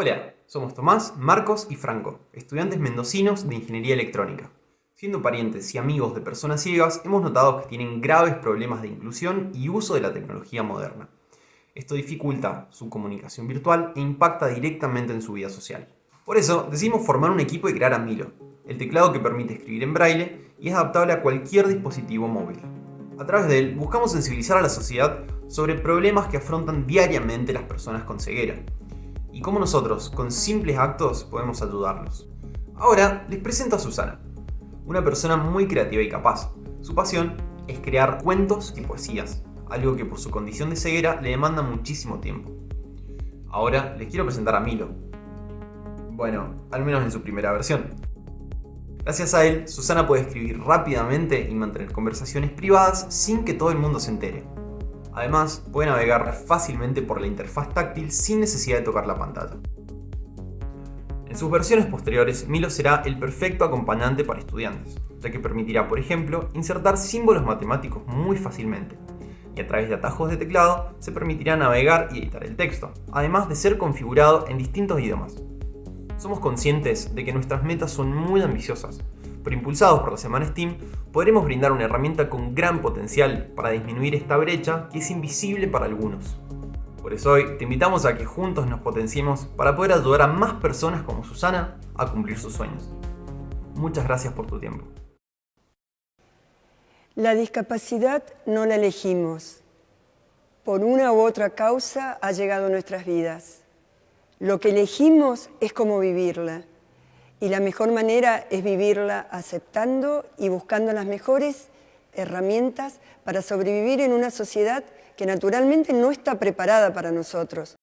Hola, somos Tomás, Marcos y Franco, estudiantes mendocinos de Ingeniería Electrónica. Siendo parientes y amigos de personas ciegas, hemos notado que tienen graves problemas de inclusión y uso de la tecnología moderna. Esto dificulta su comunicación virtual e impacta directamente en su vida social. Por eso, decidimos formar un equipo y crear a Milo, el teclado que permite escribir en braille y es adaptable a cualquier dispositivo móvil. A través de él, buscamos sensibilizar a la sociedad sobre problemas que afrontan diariamente las personas con ceguera, y cómo nosotros, con simples actos, podemos ayudarlos. Ahora, les presento a Susana, una persona muy creativa y capaz. Su pasión es crear cuentos y poesías, algo que por su condición de ceguera le demanda muchísimo tiempo. Ahora les quiero presentar a Milo. Bueno, al menos en su primera versión. Gracias a él, Susana puede escribir rápidamente y mantener conversaciones privadas sin que todo el mundo se entere. Además, puede navegar fácilmente por la interfaz táctil sin necesidad de tocar la pantalla. En sus versiones posteriores, Milo será el perfecto acompañante para estudiantes, ya que permitirá, por ejemplo, insertar símbolos matemáticos muy fácilmente, y a través de atajos de teclado se permitirá navegar y editar el texto, además de ser configurado en distintos idiomas. Somos conscientes de que nuestras metas son muy ambiciosas, pero impulsados por la semana Steam, podremos brindar una herramienta con gran potencial para disminuir esta brecha que es invisible para algunos. Por eso hoy te invitamos a que juntos nos potenciemos para poder ayudar a más personas como Susana a cumplir sus sueños. Muchas gracias por tu tiempo. La discapacidad no la elegimos. Por una u otra causa ha llegado a nuestras vidas. Lo que elegimos es cómo vivirla. Y la mejor manera es vivirla aceptando y buscando las mejores herramientas para sobrevivir en una sociedad que naturalmente no está preparada para nosotros.